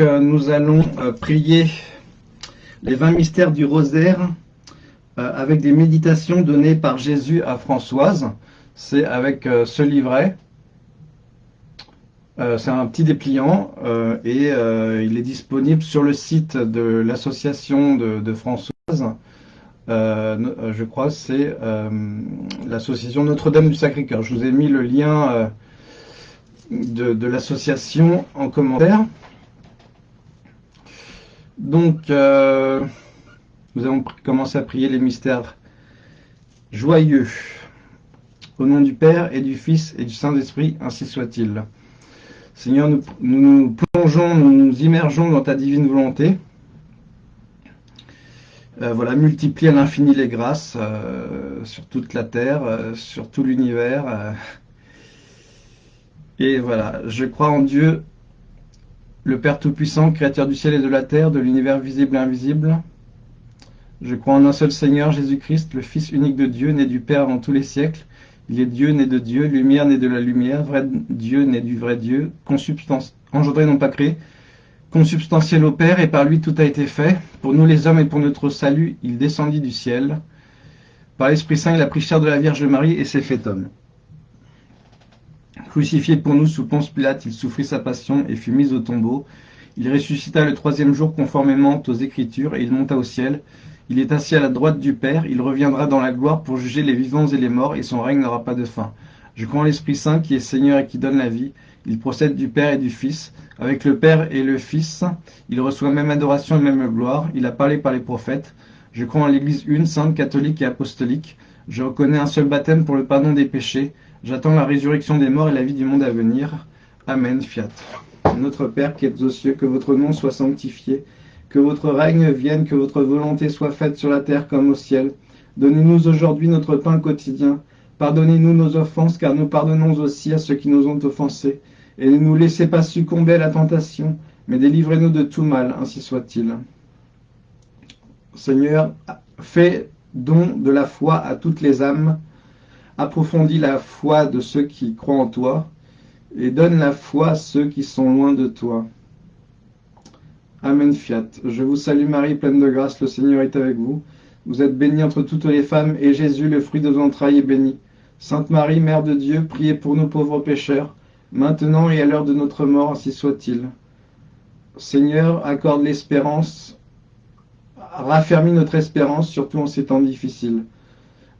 Euh, nous allons euh, prier les 20 mystères du rosaire euh, avec des méditations données par Jésus à Françoise. C'est avec ce livret. C'est un petit dépliant et il est disponible sur le site de l'association de, Françoise. je crois c'est l'association Notre-Dame du Sacré-Cœur. Je vous ai mis le lien de l'association en commentaire. Donc, euh, nous allons commencer à prier les mystères joyeux. Au nom du Père et du Fils et du Saint-Esprit, ainsi soit-il. Seigneur, nous, nous, plongeons, nous nous immergeons dans ta divine volonté. Euh, voilà, multiplie à l'infini les grâces euh, sur toute la terre, sur tout l'univers. et voilà, je crois en Dieu, le Père Tout-Puissant, Créateur du ciel et de la terre, de l'univers visible et invisible. Je crois en un seul Seigneur, Jésus-Christ, le Fils unique de Dieu, né du Père avant tous les siècles. Il est Dieu, né de Dieu, lumière, né de la lumière, vrai Dieu, né du vrai Dieu, engendré non pas créé, consubstantiel au Père, et par lui tout a été fait. Pour nous les hommes et pour notre salut, il descendit du ciel. Par l'Esprit Saint, il a pris chair de la Vierge Marie et s'est fait homme. Crucifié pour nous sous Ponce Pilate, il souffrit sa passion et fut mis au tombeau. Il ressuscita le troisième jour conformément aux Écritures, et il monta au ciel. Il est assis à la droite du Père, il reviendra dans la gloire pour juger les vivants et les morts, et son règne n'aura pas de fin. Je crois en l'Esprit Saint qui est Seigneur et qui donne la vie. Il procède du Père et du Fils. Avec le Père et le Fils, il reçoit même adoration et même gloire. Il a parlé par les prophètes. Je crois en l'Église une, sainte, catholique et apostolique. Je reconnais un seul baptême pour le pardon des péchés. J'attends la résurrection des morts et la vie du monde à venir. Amen. Fiat. Notre Père qui êtes aux cieux, que votre nom soit sanctifié, que votre règne vienne, que votre volonté soit faite sur la terre comme au ciel. Donnez-nous aujourd'hui notre pain quotidien. Pardonnez-nous nos offenses, car nous pardonnons aussi à ceux qui nous ont offensés. Et ne nous laissez pas succomber à la tentation, mais délivrez-nous de tout mal, ainsi soit-il. Seigneur, fais don de la foi à toutes les âmes, approfondis la foi de ceux qui croient en toi, et donne la foi à ceux qui sont loin de toi. Amen fiat. Je vous salue Marie, pleine de grâce, le Seigneur est avec vous. Vous êtes bénie entre toutes les femmes, et Jésus, le fruit de vos entrailles, est béni. Sainte Marie, Mère de Dieu, priez pour nous pauvres pécheurs, maintenant et à l'heure de notre mort, ainsi soit-il. Seigneur, accorde l'espérance, raffermis notre espérance, surtout en ces temps difficiles.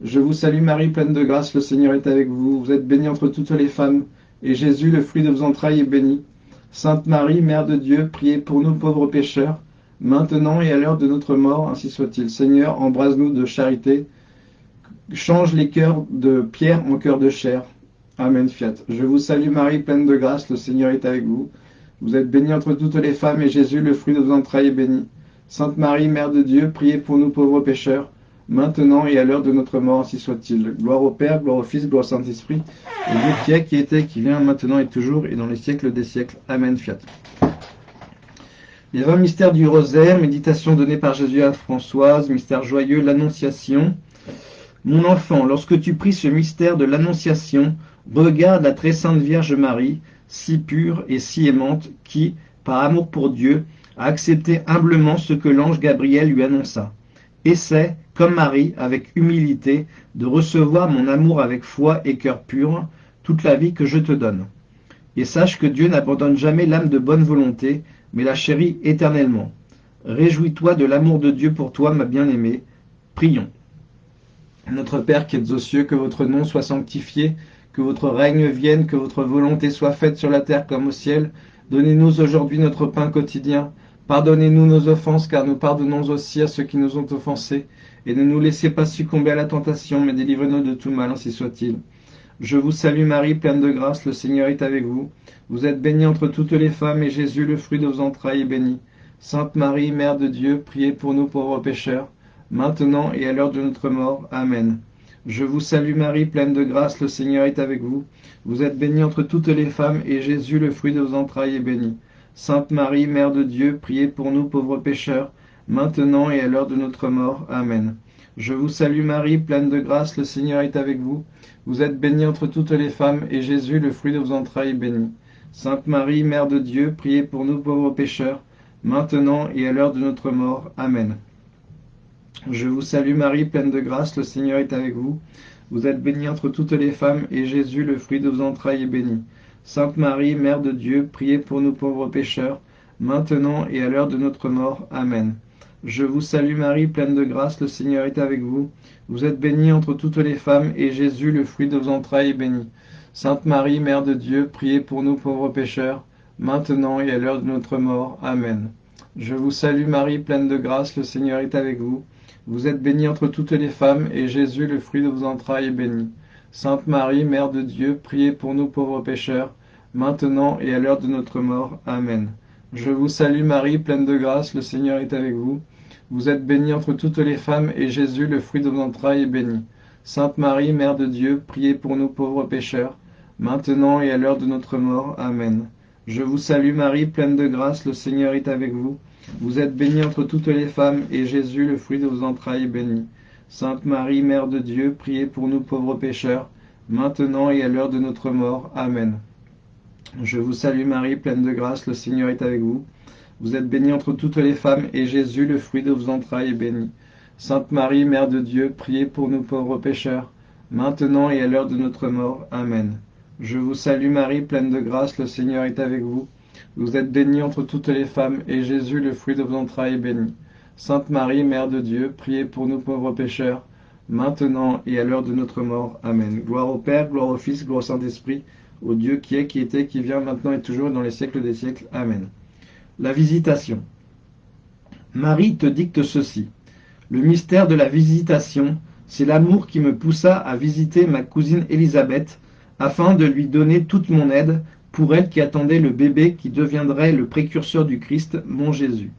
Je vous salue Marie, pleine de grâce, le Seigneur est avec vous. Vous êtes bénie entre toutes les femmes, et Jésus, le fruit de vos entrailles, est béni. Sainte Marie, Mère de Dieu, priez pour nous pauvres pécheurs, maintenant et à l'heure de notre mort, ainsi soit-il. Seigneur, embrase-nous de charité, change les cœurs de pierre en cœurs de chair. Amen, fiat. Je vous salue Marie, pleine de grâce, le Seigneur est avec vous. Vous êtes bénie entre toutes les femmes, et Jésus, le fruit de vos entrailles, est béni. Sainte Marie, Mère de Dieu, priez pour nous pauvres pécheurs, maintenant et à l'heure de notre mort, ainsi soit-il. Gloire au Père, gloire au Fils, gloire au Saint-Esprit, au Dieu qui est, qui était, qui vient, maintenant et toujours, et dans les siècles des siècles. Amen. Fiat. Les 20 mystères du rosaire, méditation donnée par Jésus à Françoise, mystère joyeux, l'Annonciation. Mon enfant, lorsque tu pries ce mystère de l'Annonciation, regarde la très sainte Vierge Marie, si pure et si aimante, qui, par amour pour Dieu, a accepté humblement ce que l'ange Gabriel lui annonça. Essaie, comme Marie, avec humilité, de recevoir mon amour avec foi et cœur pur, toute la vie que je te donne. Et sache que Dieu n'abandonne jamais l'âme de bonne volonté, mais la chérit éternellement. Réjouis-toi de l'amour de Dieu pour toi, ma bien-aimée. Prions. Notre Père qui êtes aux cieux, que votre nom soit sanctifié, que votre règne vienne, que votre volonté soit faite sur la terre comme au ciel. Donnez-nous aujourd'hui notre pain quotidien. Pardonnez-nous nos offenses, car nous pardonnons aussi à ceux qui nous ont offensés. Et ne nous laissez pas succomber à la tentation, mais délivrez-nous de tout mal, ainsi soit-il. Je vous salue Marie, pleine de grâce, le Seigneur est avec vous. Vous êtes bénie entre toutes les femmes, et Jésus, le fruit de vos entrailles, est béni. Sainte Marie, Mère de Dieu, priez pour nous pauvres pécheurs, maintenant et à l'heure de notre mort. Amen. Je vous salue Marie, pleine de grâce, le Seigneur est avec vous. Vous êtes bénie entre toutes les femmes, et Jésus, le fruit de vos entrailles, est béni. Sainte Marie, Mère de Dieu, priez pour nous pauvres pécheurs, maintenant et à l'heure de notre mort. Amen. Je vous salue Marie, pleine de grâce, le Seigneur est avec vous. Vous êtes bénie entre toutes les femmes, et Jésus, le fruit de vos entrailles, est béni. Sainte Marie, Mère de Dieu, priez pour nous pauvres pécheurs, maintenant et à l'heure de notre mort. Amen. Je vous salue Marie, pleine de grâce, le Seigneur est avec vous. Vous êtes bénie entre toutes les femmes, et Jésus, le fruit de vos entrailles, est béni. Sainte Marie, Mère de Dieu, priez pour nous pauvres pécheurs, maintenant et à l'heure de notre mort. Amen. Je vous salue Marie, pleine de grâce, le Seigneur est avec vous. Vous êtes bénie entre toutes les femmes, et Jésus, le fruit de vos entrailles, est béni. Sainte Marie, Mère de Dieu, priez pour nous pauvres pécheurs, maintenant et à l'heure de notre mort. Amen. Je vous salue Marie, pleine de grâce, le Seigneur est avec vous. Vous êtes bénie entre toutes les femmes, et Jésus, le fruit de vos entrailles, est béni. Sainte Marie, Mère de Dieu, priez pour nous pauvres pécheurs, maintenant et à l'heure de notre mort. Amen. Je vous salue Marie, pleine de grâce, le Seigneur est avec vous. Vous êtes bénie entre toutes les femmes, et Jésus, le fruit de vos entrailles, est béni. Sainte Marie, Mère de Dieu, priez pour nous pauvres pécheurs, maintenant et à l'heure de notre mort. Amen. Je vous salue Marie, pleine de grâce, le Seigneur est avec vous. Vous êtes bénie entre toutes les femmes, et Jésus, le fruit de vos entrailles, est béni. Sainte Marie, Mère de Dieu, priez pour nous pauvres pécheurs, maintenant et à l'heure de notre mort. Amen. Je vous salue Marie, pleine de grâce, le Seigneur est avec vous. Vous êtes bénie entre toutes les femmes, et Jésus, le fruit de vos entrailles, est béni. Sainte Marie, Mère de Dieu, priez pour nous pauvres pécheurs, maintenant et à l'heure de notre mort. Amen. Je vous salue Marie, pleine de grâce, le Seigneur est avec vous. Vous êtes bénie entre toutes les femmes, et Jésus, le fruit de vos entrailles, est béni. Sainte Marie, Mère de Dieu, priez pour nous pauvres pécheurs, maintenant et à l'heure de notre mort. Amen. Gloire au Père, gloire au Fils, gloire au Saint-Esprit, au Dieu qui est, qui était, qui vient, maintenant et toujours, dans les siècles des siècles. Amen. La visitation. Marie te dicte ceci. Le mystère de la visitation, c'est l'amour qui me poussa à visiter ma cousine Élisabeth, afin de lui donner toute mon aide pour elle qui attendait le bébé qui deviendrait le précurseur du Christ, mon Jésus.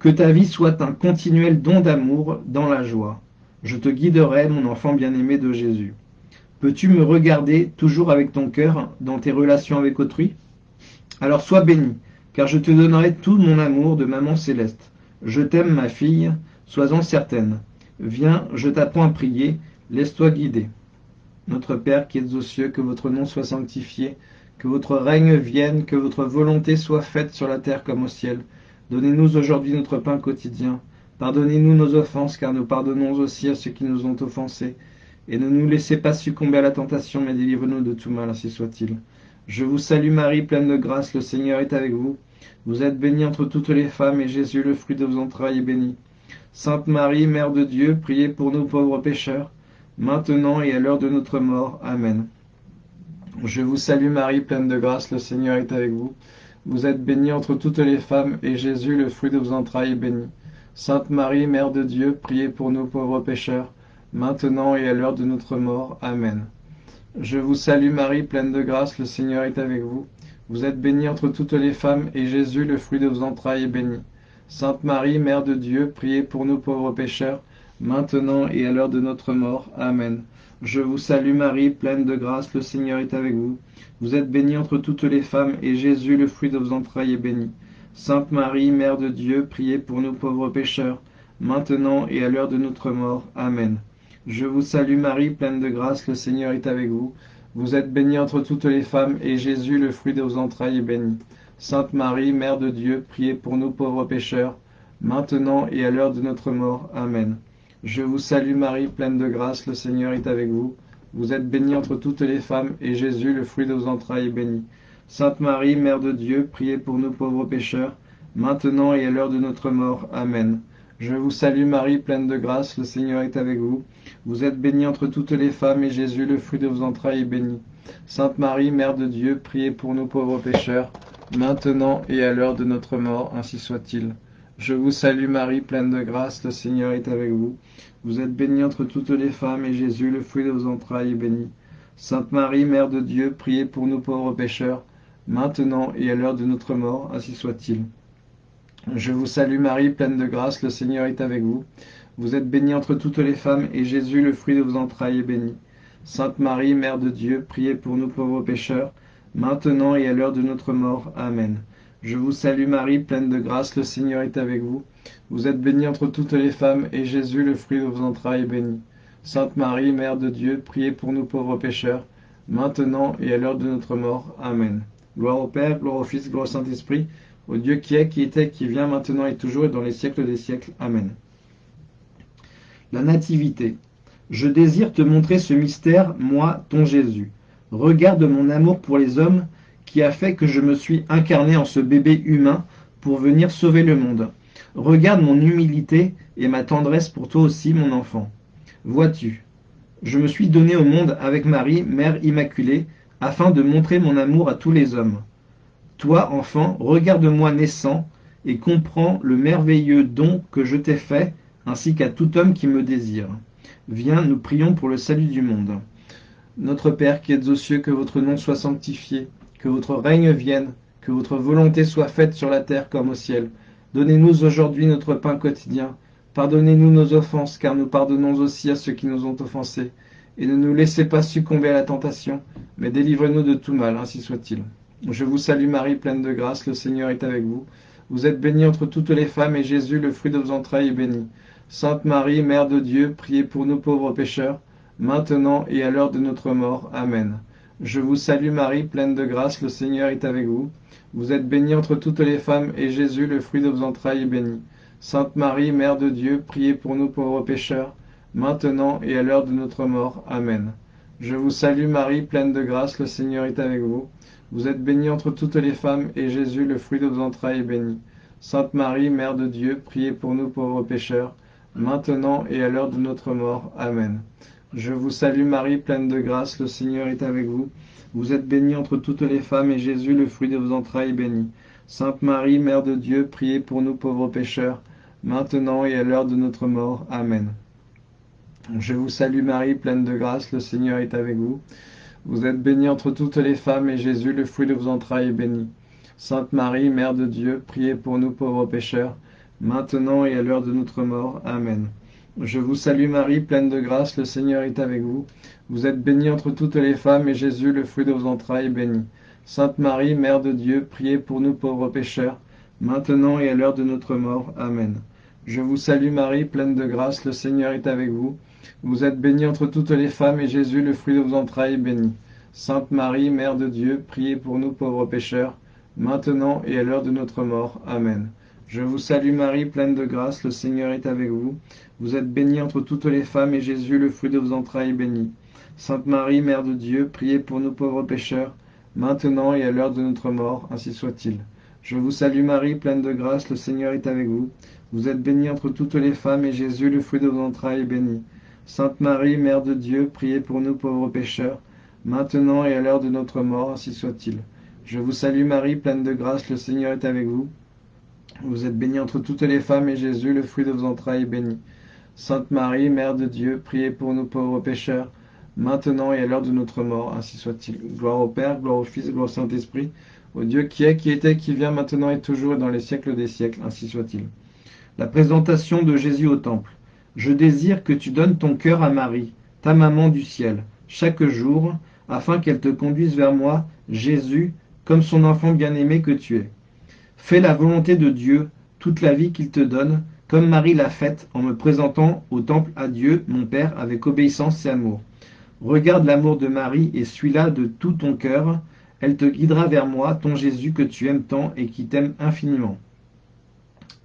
Que ta vie soit un continuel don d'amour dans la joie. Je te guiderai, mon enfant bien-aimé de Jésus. Peux-tu me regarder toujours avec ton cœur dans tes relations avec autrui? Alors sois béni, car je te donnerai tout mon amour de maman céleste. Je t'aime, ma fille, sois-en certaine. Viens, je t'apprends à prier, laisse-toi guider. Notre Père qui es aux cieux, que votre nom soit sanctifié, que votre règne vienne, que votre volonté soit faite sur la terre comme au ciel. Donnez-nous aujourd'hui notre pain quotidien. Pardonnez-nous nos offenses, car nous pardonnons aussi à ceux qui nous ont offensés. Et ne nous laissez pas succomber à la tentation, mais délivre-nous de tout mal, ainsi soit-il. Je vous salue Marie, pleine de grâce, le Seigneur est avec vous. Vous êtes bénie entre toutes les femmes, et Jésus, le fruit de vos entrailles, est béni. Sainte Marie, Mère de Dieu, priez pour nous pauvres pécheurs, maintenant et à l'heure de notre mort. Amen. Je vous salue Marie, pleine de grâce, le Seigneur est avec vous. Vous êtes bénie entre toutes les femmes, et Jésus, le fruit de vos entrailles, est béni. Sainte Marie, Mère de Dieu, priez pour nous pauvres pécheurs, maintenant et à l'heure de notre mort. Amen. Je vous salue Marie, pleine de grâce, le Seigneur est avec vous. Vous êtes bénie entre toutes les femmes, et Jésus, le fruit de vos entrailles, est béni. Sainte Marie, Mère de Dieu, priez pour nous pauvres pécheurs, maintenant et à l'heure de notre mort. Amen. Je vous salue Marie, pleine de grâce, le Seigneur est avec vous. Vous êtes bénie entre toutes les femmes, et Jésus, le fruit de vos entrailles, est béni. Sainte Marie, Mère de Dieu, priez pour nous pauvres pécheurs, maintenant et à l'heure de notre mort. Amen. Je vous salue Marie, pleine de grâce, le Seigneur est avec vous. Vous êtes bénie entre toutes les femmes, et Jésus, le fruit de vos entrailles, est béni. Sainte Marie, Mère de Dieu, priez pour nous pauvres pécheurs, maintenant et à l'heure de notre mort. Amen. Je vous salue Marie, pleine de grâce, le Seigneur est avec vous. Vous êtes bénie entre toutes les femmes, et Jésus, le fruit de vos entrailles, est béni. Sainte Marie, Mère de Dieu, priez pour nous pauvres pécheurs, maintenant et à l'heure de notre mort. Amen. Je vous salue Marie, pleine de grâce, le Seigneur est avec vous. Vous êtes bénie entre toutes les femmes, et Jésus, le fruit de vos entrailles, est béni. Sainte Marie, Mère de Dieu, priez pour nous pauvres pécheurs, maintenant et à l'heure de notre mort, ainsi soit-il. Je vous salue Marie, pleine de grâce, le Seigneur est avec vous. Vous êtes bénie entre toutes les femmes, et Jésus, le fruit de vos entrailles, est béni. Sainte Marie, Mère de Dieu, priez pour nous pauvres pécheurs, maintenant et à l'heure de notre mort, ainsi soit-il. Je vous salue Marie, pleine de grâce, le Seigneur est avec vous. Vous êtes bénie entre toutes les femmes, et Jésus, le fruit de vos entrailles, est béni. Sainte Marie, Mère de Dieu, priez pour nous pauvres pécheurs, maintenant et à l'heure de notre mort. Amen. Je vous salue Marie, pleine de grâce, le Seigneur est avec vous. Vous êtes bénie entre toutes les femmes, et Jésus, le fruit de vos entrailles, est béni. Sainte Marie, Mère de Dieu, priez pour nous pauvres pécheurs, maintenant et à l'heure de notre mort. Amen. Gloire au Père, gloire au Fils, gloire au Saint-Esprit, au Dieu qui est, qui était, qui vient, maintenant et toujours, et dans les siècles des siècles. Amen. La Nativité. Je désire te montrer ce mystère, moi, ton Jésus. Regarde mon amour pour les hommes qui a fait que je me suis incarné en ce bébé humain pour venir sauver le monde. Regarde mon humilité et ma tendresse pour toi aussi, mon enfant. Vois-tu, je me suis donné au monde avec Marie, Mère Immaculée, afin de montrer mon amour à tous les hommes. Toi, enfant, regarde-moi naissant et comprends le merveilleux don que je t'ai fait, ainsi qu'à tout homme qui me désire. Viens, nous prions pour le salut du monde. Notre Père qui êtes aux cieux, que votre nom soit sanctifié, que votre règne vienne, que votre volonté soit faite sur la terre comme au ciel. Donnez-nous aujourd'hui notre pain quotidien. Pardonnez-nous nos offenses, car nous pardonnons aussi à ceux qui nous ont offensés. Et ne nous laissez pas succomber à la tentation, mais délivrez-nous de tout mal, ainsi soit-il. Je vous salue Marie, pleine de grâce, le Seigneur est avec vous. Vous êtes bénie entre toutes les femmes, et Jésus, le fruit de vos entrailles, est béni. Sainte Marie, Mère de Dieu, priez pour nous pauvres pécheurs, maintenant et à l'heure de notre mort. Amen. Je vous salue Marie, pleine de grâce, le Seigneur est avec vous. Vous êtes bénie entre toutes les femmes, et Jésus, le fruit de vos entrailles, est béni. Sainte Marie, Mère de Dieu, priez pour nous pauvres pécheurs, maintenant et à l'heure de notre mort. Amen. Je vous salue Marie, pleine de grâce, le Seigneur est avec vous. Vous êtes bénie entre toutes les femmes, et Jésus, le fruit de vos entrailles, est béni. Sainte Marie, Mère de Dieu, priez pour nous pauvres pécheurs, maintenant et à l'heure de notre mort. Amen. Je vous salue Marie, pleine de grâce, le Seigneur est avec vous. Vous êtes bénie entre toutes les femmes, et Jésus, le fruit de vos entrailles, est béni. Sainte Marie, Mère de Dieu, priez pour nous pauvres pécheurs, maintenant et à l'heure de notre mort. Amen. Je vous salue Marie, pleine de grâce, le Seigneur est avec vous. Vous êtes bénie entre toutes les femmes, et Jésus, le fruit de vos entrailles, est béni. Sainte Marie, Mère de Dieu, priez pour nous pauvres pécheurs, maintenant et à l'heure de notre mort. Amen. Je vous salue Marie, pleine de grâce, le Seigneur est avec vous. Vous êtes bénie entre toutes les femmes, et Jésus, le fruit de vos entrailles, est béni. Sainte Marie, Mère de Dieu, priez pour nous pauvres pécheurs, maintenant et à l'heure de notre mort. Amen. Je vous salue Marie, pleine de grâce, le Seigneur est avec vous. Vous êtes bénie entre toutes les femmes, et Jésus, le fruit de vos entrailles, est béni. Sainte Marie, Mère de Dieu, priez pour nous pauvres pécheurs, maintenant et à l'heure de notre mort. Amen. Je vous salue Marie, pleine de grâce, le Seigneur est avec vous. Vous êtes bénie entre toutes les femmes, et Jésus, le fruit de vos entrailles, est béni. Sainte Marie, Mère de Dieu, priez pour nous pauvres pécheurs, maintenant et à l'heure de notre mort, ainsi soit-il. Je vous salue Marie, pleine de grâce, le Seigneur est avec vous. Vous êtes bénie entre toutes les femmes, et Jésus, le fruit de vos entrailles, est béni. Sainte Marie, Mère de Dieu, priez pour nous pauvres pécheurs, maintenant et à l'heure de notre mort, ainsi soit-il. Je vous salue Marie, pleine de grâce, le Seigneur est avec vous. Vous êtes bénie entre toutes les femmes, et Jésus, le fruit de vos entrailles, est béni. Sainte Marie, Mère de Dieu, priez pour nous pauvres pécheurs, maintenant et à l'heure de notre mort, ainsi soit-il. Gloire au Père, gloire au Fils, gloire au Saint-Esprit, au Dieu qui est, qui était, qui vient, maintenant et toujours, et dans les siècles des siècles, ainsi soit-il. La présentation de Jésus au Temple. Je désire que tu donnes ton cœur à Marie, ta maman du ciel, chaque jour, afin qu'elle te conduise vers moi, Jésus, comme son enfant bien-aimé que tu es. Fais la volonté de Dieu toute la vie qu'il te donne, comme Marie l'a faite en me présentant au temple à Dieu, mon Père, avec obéissance et amour. Regarde l'amour de Marie et suis-la de tout ton cœur. Elle te guidera vers moi, ton Jésus que tu aimes tant et qui t'aime infiniment.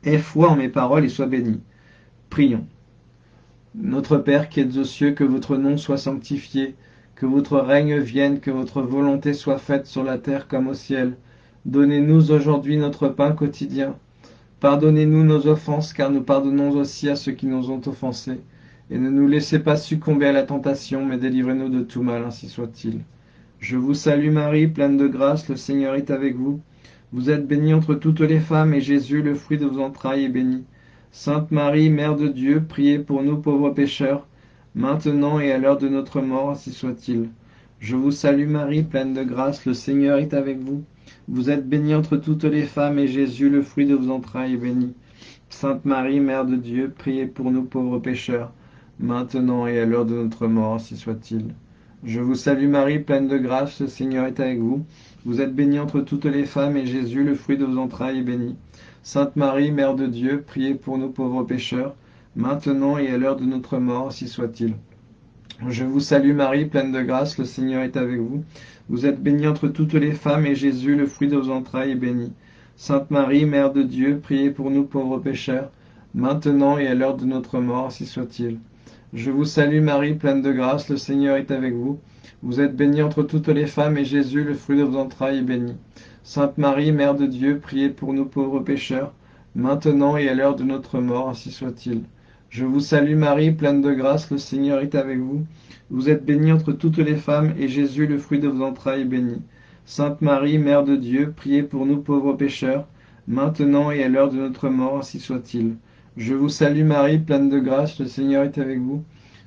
Aie foi en mes paroles et sois béni. Prions. Notre Père qui êtes aux cieux, que votre nom soit sanctifié, que votre règne vienne, que votre volonté soit faite sur la terre comme au ciel. Donnez-nous aujourd'hui notre pain quotidien. Pardonnez-nous nos offenses, car nous pardonnons aussi à ceux qui nous ont offensés. Et ne nous laissez pas succomber à la tentation, mais délivrez-nous de tout mal, ainsi soit-il. Je vous salue Marie, pleine de grâce, le Seigneur est avec vous. Vous êtes bénie entre toutes les femmes, et Jésus, le fruit de vos entrailles, est béni. Sainte Marie, Mère de Dieu, priez pour nous pauvres pécheurs, maintenant et à l'heure de notre mort, ainsi soit-il. Je vous salue Marie, pleine de grâce, le Seigneur est avec vous. Vous êtes bénie entre toutes les femmes, et Jésus, le fruit de vos entrailles, est béni. Sainte Marie, Mère de Dieu, priez pour nous pauvres pécheurs, maintenant et à l'heure de notre mort, ainsi soit-il. Je vous salue Marie, pleine de grâce, le Seigneur est avec vous. Vous êtes bénie entre toutes les femmes, et Jésus, le fruit de vos entrailles, est béni. Sainte Marie, Mère de Dieu, priez pour nous pauvres pécheurs, maintenant et à l'heure de notre mort, ainsi soit-il. Je vous salue Marie, pleine de grâce, le Seigneur est avec vous. Vous êtes bénie entre toutes les femmes, et Jésus, le fruit de vos entrailles, est béni. Sainte Marie, Mère de Dieu, priez pour nous pauvres pécheurs, maintenant et à l'heure de notre mort, si soit-il. Je vous salue Marie, pleine de grâce, le Seigneur est avec vous. Vous êtes bénie entre toutes les femmes, et Jésus, le fruit de vos entrailles, est béni. Sainte Marie, Mère de Dieu, priez pour nous pauvres pécheurs, maintenant et à l'heure de notre mort, ainsi soit-il. Je vous salue Marie, pleine de grâce, le Seigneur est avec vous. Vous êtes bénie entre toutes les femmes, et Jésus, le fruit de vos entrailles, est béni. Sainte Marie, Mère de Dieu, priez pour nous pauvres pécheurs, maintenant et à l'heure de notre mort, ainsi soit-il. Je vous salue Marie, pleine de grâce, le Seigneur est avec vous.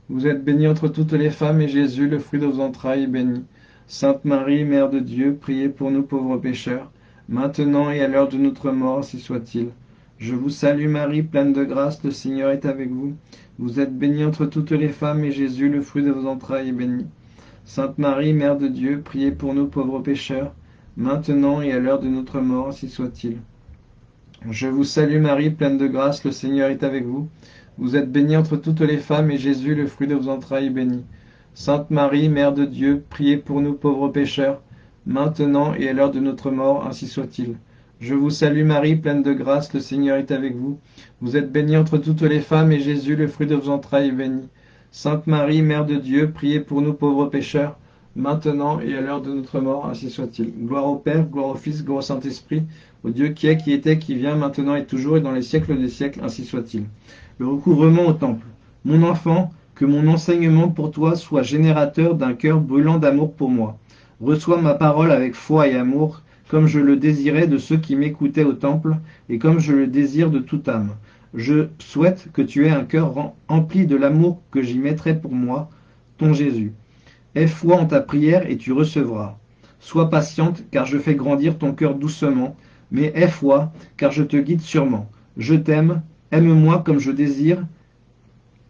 Vous êtes bénie entre toutes les femmes, et Jésus, le fruit de vos entrailles, est béni. Sainte Marie, Mère de Dieu, priez pour nous pauvres pécheurs, maintenant et à l'heure de notre mort, ainsi soit-il. Je vous salue Marie, pleine de grâce, le Seigneur est avec vous. Vous êtes bénie entre toutes les femmes, et Jésus, le fruit de vos entrailles, est béni. Sainte Marie, Mère de Dieu, priez pour nous pauvres pécheurs, maintenant et à l'heure de notre mort, ainsi soit-il. Je vous salue Marie, pleine de grâce, le Seigneur est avec vous. Vous êtes bénie entre toutes les femmes, et Jésus, le fruit de vos entrailles, est béni. Sainte Marie, Mère de Dieu, priez pour nous pauvres pécheurs, maintenant et à l'heure de notre mort, ainsi soit-il. Je vous salue Marie, pleine de grâce, le Seigneur est avec vous. Vous êtes bénie entre toutes les femmes, et Jésus, le fruit de vos entrailles, est béni. Sainte Marie, Mère de Dieu, priez pour nous pauvres pécheurs, maintenant et à l'heure de notre mort, ainsi soit-il. Gloire au Père, gloire au Fils, gloire au Saint-Esprit, au Dieu qui est, qui était, qui vient, maintenant et toujours, et dans les siècles des siècles, ainsi soit-il. Le recouvrement au temple. Mon enfant, que mon enseignement pour toi soit générateur d'un cœur brûlant d'amour pour moi. Reçois ma parole avec foi et amour, comme je le désirais de ceux qui m'écoutaient au temple, et comme je le désire de toute âme. Je souhaite que tu aies un cœur empli de l'amour que j'y mettrai pour moi, ton Jésus. Aie foi en ta prière et tu recevras. Sois patiente, car je fais grandir ton cœur doucement, mais aie foi, car je te guide sûrement. Je t'aime, aime-moi comme je désire,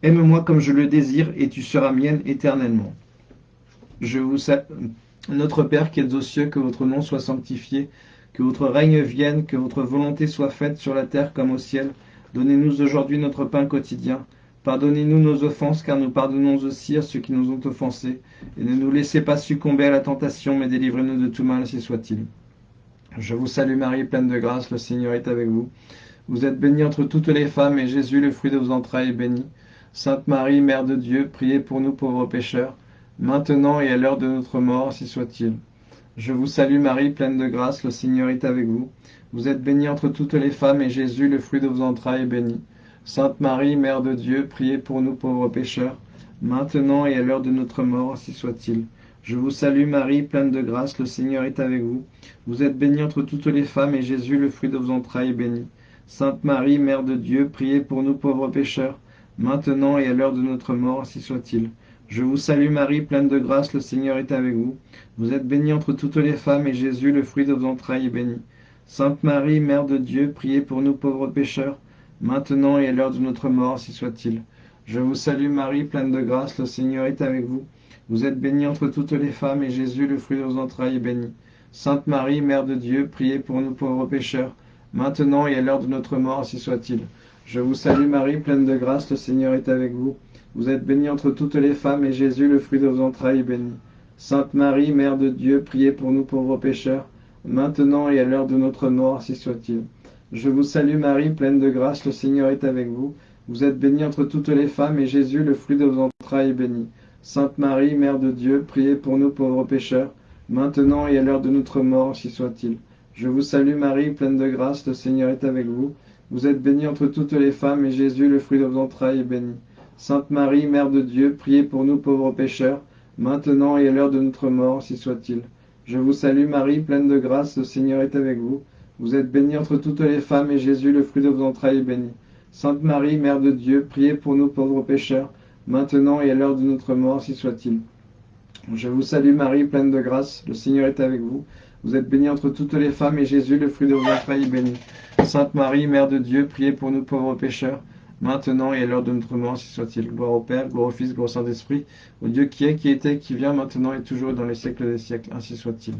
aime-moi comme je le désire, et tu seras mienne éternellement. Je vous salue. Notre Père qui êtes aux cieux, que votre nom soit sanctifié, que votre règne vienne, que votre volonté soit faite sur la terre comme au ciel. Donnez-nous aujourd'hui notre pain quotidien. Pardonnez-nous nos offenses, car nous pardonnons aussi à ceux qui nous ont offensés. Et ne nous laissez pas succomber à la tentation, mais délivrez-nous de tout mal, si soit-il. Je vous salue Marie, pleine de grâce, le Seigneur est avec vous. Vous êtes bénie entre toutes les femmes, et Jésus, le fruit de vos entrailles, est béni. Sainte Marie, Mère de Dieu, priez pour nous pauvres pécheurs, maintenant et à l'heure de notre mort, si soit-il. Je vous salue Marie, pleine de grâce, le Seigneur est avec vous. Vous êtes bénie entre toutes les femmes, et Jésus, le fruit de vos entrailles, est béni. Sainte Marie, Mère de Dieu, priez pour nous pauvres pécheurs, maintenant et à l'heure de notre mort, si soit-il. Je vous salue Marie, pleine de grâce, le Seigneur est avec vous. Vous êtes bénie entre toutes les femmes, et Jésus, le fruit de vos entrailles, est béni. Sainte Marie, Mère de Dieu, priez pour nous pauvres pécheurs, maintenant et à l'heure de notre mort, si soit-il. Je vous salue Marie, pleine de grâce, le Seigneur est avec vous. Vous êtes bénie entre toutes les femmes, et Jésus, le fruit de vos entrailles, est béni. Sainte Marie, Mère de Dieu, priez pour nous pauvres pécheurs, maintenant et à l'heure de notre mort, si soit-il. Je vous salue Marie, pleine de grâce, le Seigneur est avec vous. Vous êtes bénie entre toutes les femmes, et Jésus, le fruit de vos entrailles, est béni. Sainte Marie, Mère de Dieu, priez pour nous pauvres pécheurs, maintenant et à l'heure de notre mort, si soit-il. Je vous salue Marie, pleine de grâce, le Seigneur est avec vous. Vous êtes bénie entre toutes les femmes, et Jésus, le fruit de vos entrailles, est béni. Sainte Marie, Mère de Dieu, priez pour nous pauvres pécheurs, maintenant et à l'heure de notre mort, si soit-il. Je vous salue Marie, pleine de grâce, le Seigneur est avec vous. Vous êtes bénie entre toutes les femmes, et Jésus, le fruit de vos entrailles, est béni. Sainte Marie, Mère de Dieu, priez pour nous pauvres pécheurs, maintenant et à l'heure de notre mort, si soit-il. Je vous salue Marie, pleine de grâce, le Seigneur est avec vous. Vous êtes bénie entre toutes les femmes, et Jésus, le fruit de vos entrailles, est béni. Sainte Marie, Mère de Dieu, priez pour nous pauvres pécheurs, maintenant et à l'heure de notre mort, si soit-il. Je vous salue Marie, pleine de grâce, le Seigneur est avec vous. Vous êtes bénie entre toutes les femmes, et Jésus, le fruit de vos entrailles, est béni. Sainte Marie, Mère de Dieu, priez pour nous pauvres pécheurs, maintenant et à l'heure de notre mort, si soit-il. Je vous salue Marie, pleine de grâce, le Seigneur est avec vous. Vous êtes bénie entre toutes les femmes, et Jésus, le fruit de vos entrailles, est béni. Sainte Marie, Mère de Dieu, priez pour nous pauvres pécheurs, maintenant et à l'heure de notre mort, si soit-il. Gloire au Père, gloire au Fils, gloire au Saint-Esprit, au Dieu qui est, qui était, qui vient, maintenant et toujours dans les siècles des siècles, ainsi soit-il.